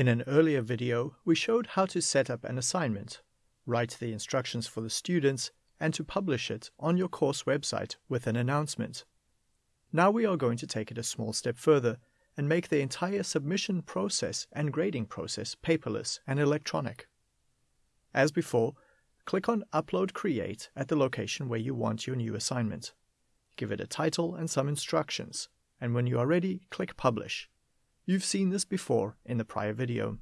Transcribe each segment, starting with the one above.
In an earlier video, we showed how to set up an assignment, write the instructions for the students, and to publish it on your course website with an announcement. Now we are going to take it a small step further and make the entire submission process and grading process paperless and electronic. As before, click on Upload Create at the location where you want your new assignment. Give it a title and some instructions, and when you are ready, click Publish. You've seen this before in the prior video.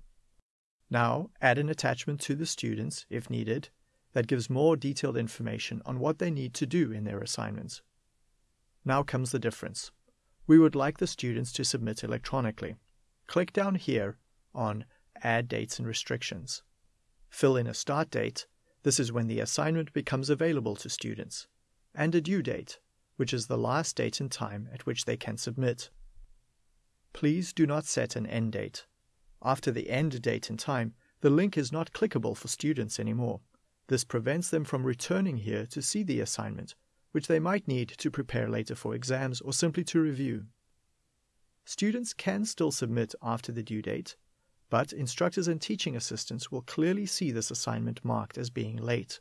Now, add an attachment to the students, if needed, that gives more detailed information on what they need to do in their assignments. Now comes the difference. We would like the students to submit electronically. Click down here on Add Dates and Restrictions. Fill in a start date, this is when the assignment becomes available to students, and a due date, which is the last date and time at which they can submit. Please do not set an end date. After the end date and time, the link is not clickable for students anymore. This prevents them from returning here to see the assignment, which they might need to prepare later for exams or simply to review. Students can still submit after the due date, but instructors and teaching assistants will clearly see this assignment marked as being late.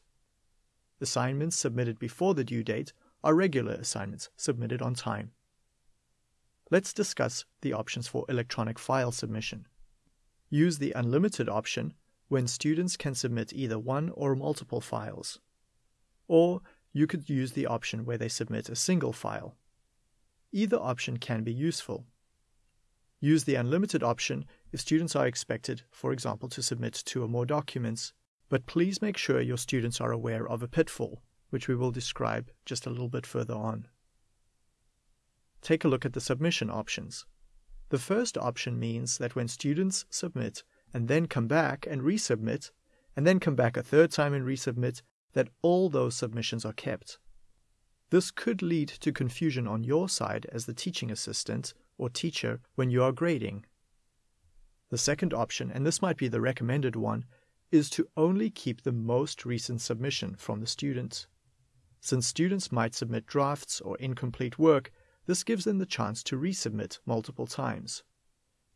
Assignments submitted before the due date are regular assignments submitted on time. Let's discuss the options for electronic file submission. Use the unlimited option when students can submit either one or multiple files. Or you could use the option where they submit a single file. Either option can be useful. Use the unlimited option if students are expected, for example, to submit two or more documents, but please make sure your students are aware of a pitfall, which we will describe just a little bit further on. Take a look at the submission options. The first option means that when students submit and then come back and resubmit, and then come back a third time and resubmit, that all those submissions are kept. This could lead to confusion on your side as the teaching assistant or teacher when you are grading. The second option, and this might be the recommended one, is to only keep the most recent submission from the student. Since students might submit drafts or incomplete work, this gives them the chance to resubmit multiple times.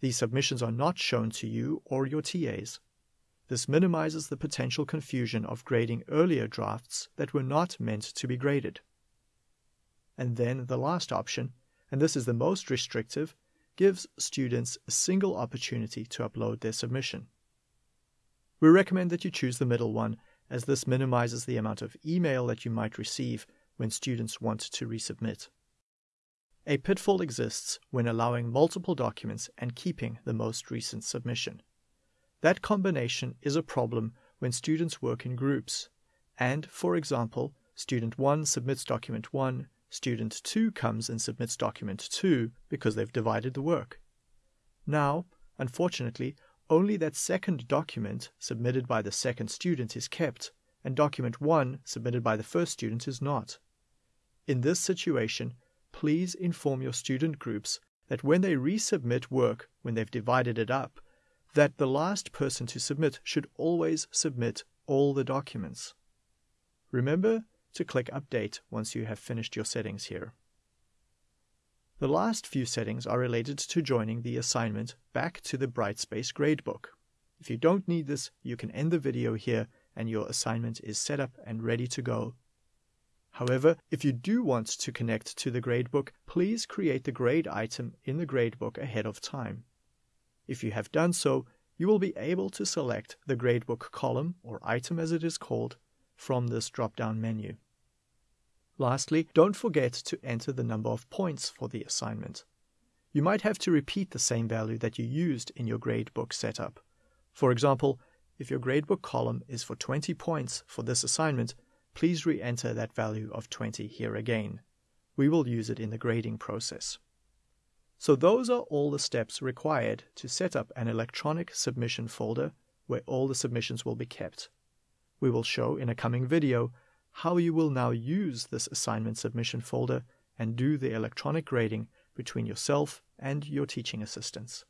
These submissions are not shown to you or your TAs. This minimizes the potential confusion of grading earlier drafts that were not meant to be graded. And then the last option, and this is the most restrictive, gives students a single opportunity to upload their submission. We recommend that you choose the middle one, as this minimizes the amount of email that you might receive when students want to resubmit. A pitfall exists when allowing multiple documents and keeping the most recent submission. That combination is a problem when students work in groups, and, for example, student 1 submits document 1, student 2 comes and submits document 2 because they've divided the work. Now, unfortunately, only that second document submitted by the second student is kept, and document 1 submitted by the first student is not. In this situation, please inform your student groups that when they resubmit work, when they've divided it up, that the last person to submit should always submit all the documents. Remember to click Update once you have finished your settings here. The last few settings are related to joining the assignment back to the Brightspace gradebook. If you don't need this, you can end the video here and your assignment is set up and ready to go However, if you do want to connect to the gradebook, please create the grade item in the gradebook ahead of time. If you have done so, you will be able to select the gradebook column, or item as it is called, from this drop-down menu. Lastly, don't forget to enter the number of points for the assignment. You might have to repeat the same value that you used in your gradebook setup. For example, if your gradebook column is for 20 points for this assignment, please re-enter that value of 20 here again. We will use it in the grading process. So those are all the steps required to set up an electronic submission folder where all the submissions will be kept. We will show in a coming video how you will now use this assignment submission folder and do the electronic grading between yourself and your teaching assistants.